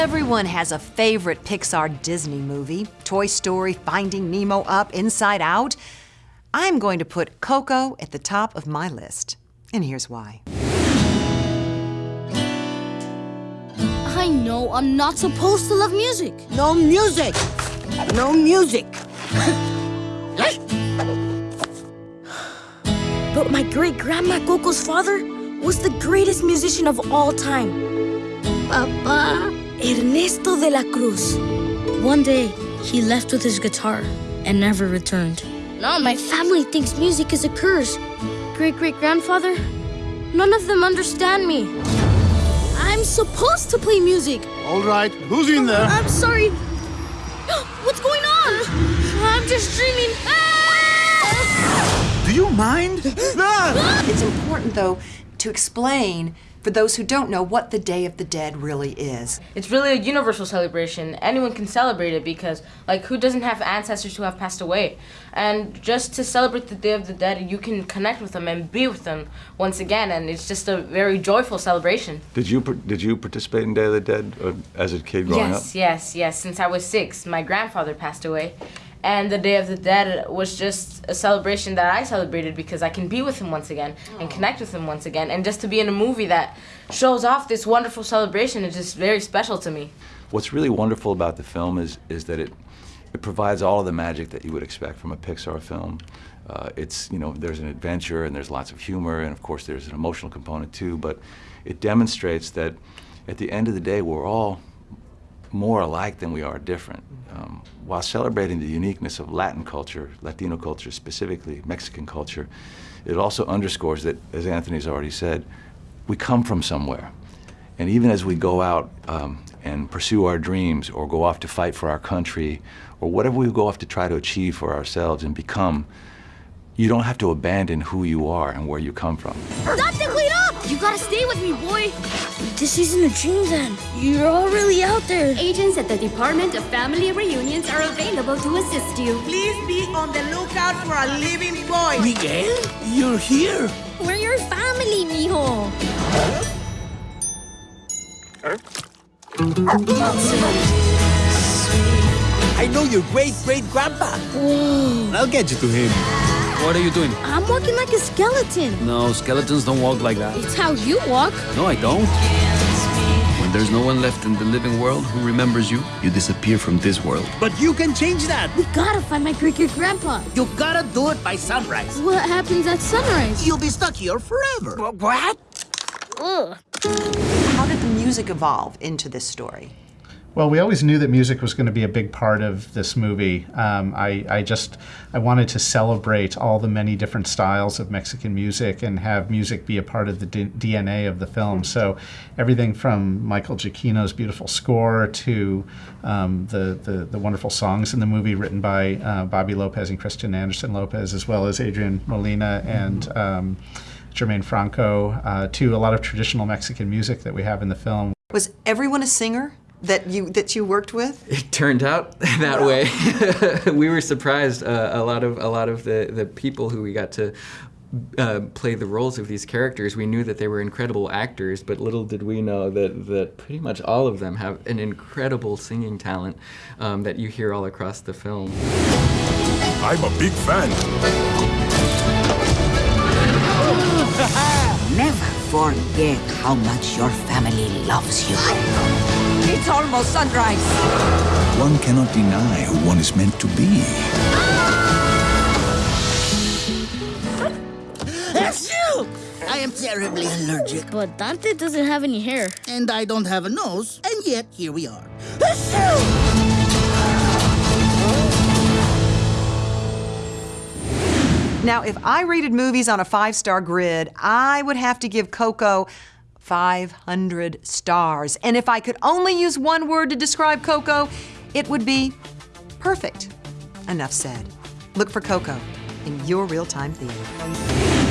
Everyone has a favorite Pixar Disney movie Toy Story, Finding Nemo, Up, Inside Out. I'm going to put Coco at the top of my list. And here's why. I know I'm not supposed to love music. No music! No music! But my great grandma Coco's father was the greatest musician of all time. Papa! Ernesto de la Cruz. One day, he left with his guitar and never returned. Now my family thinks music is a curse. Great great grandfather, none of them understand me. I'm supposed to play music. All right, who's in there? I'm sorry. What's going on? I'm just dreaming. Ah! Do you mind? Ah! It's important, though, to explain for those who don't know what the Day of the Dead really is. It's really a universal celebration. Anyone can celebrate it because, like, who doesn't have ancestors who have passed away? And just to celebrate the Day of the Dead, you can connect with them and be with them once again, and it's just a very joyful celebration. Did you did you participate in Day of the Dead uh, as a kid growing yes, up? yes, yes. Since I was six, my grandfather passed away. And the Day of the Dead was just a celebration that I celebrated because I can be with him once again and connect with him once again. And just to be in a movie that shows off this wonderful celebration is just very special to me. What's really wonderful about the film is is that it it provides all of the magic that you would expect from a Pixar film. Uh, it's you know there's an adventure and there's lots of humor and of course there's an emotional component too. But it demonstrates that at the end of the day we're all more alike than we are different. Um, while celebrating the uniqueness of Latin culture, Latino culture specifically, Mexican culture, it also underscores that, as Anthony's already said, we come from somewhere. And even as we go out um, and pursue our dreams or go off to fight for our country or whatever we go off to try to achieve for ourselves and become, you don't have to abandon who you are and where you come from. You gotta stay with me, boy. This isn't a dream then. You're all really out there. Agents at the Department of Family Reunions are available to assist you. Please be on the lookout for a living boy! Miguel, you're here. We're your family, mijo. I know your great great grandpa. Oh. I'll get you to him. What are you doing? I'm walking like a skeleton. No, skeletons don't walk like that. It's how you walk. No, I don't. When there's no one left in the living world who remembers you, you disappear from this world. But you can change that. We gotta find my great great grandpa. You gotta do it by sunrise. What happens at sunrise? You'll be stuck here forever. What? Ugh. How did the music evolve into this story? Well, we always knew that music was going to be a big part of this movie. Um, I, I just I wanted to celebrate all the many different styles of Mexican music and have music be a part of the D- DNA of the film. So everything from Michael Giacchino's beautiful score to um, the, the the wonderful songs in the movie written by uh, Bobby Lopez and Kristen Anderson Lopez, as well as Adrian Molina and. Um, Germaine Franco, uh, to a lot of traditional Mexican music that we have in the film. Was everyone a singer that you that you worked with? It turned out that way. we were surprised. Uh, a lot of a lot of the the people who we got to. Uh, play the roles of these characters. We knew that they were incredible actors, but little did we know that, that pretty much all of them have an incredible singing talent um, that you hear all across the film. I'm a big fan. Never forget how much your family loves you. It's almost sunrise. One cannot deny who one is meant to be. That's you! I am terribly allergic. But Dante doesn't have any hair. And I don't have a nose, and yet here we are. That's you! Now, if I rated movies on a five star grid, I would have to give Coco 500 stars. And if I could only use one word to describe Coco, it would be perfect. Enough said. Look for Coco in your real time theater.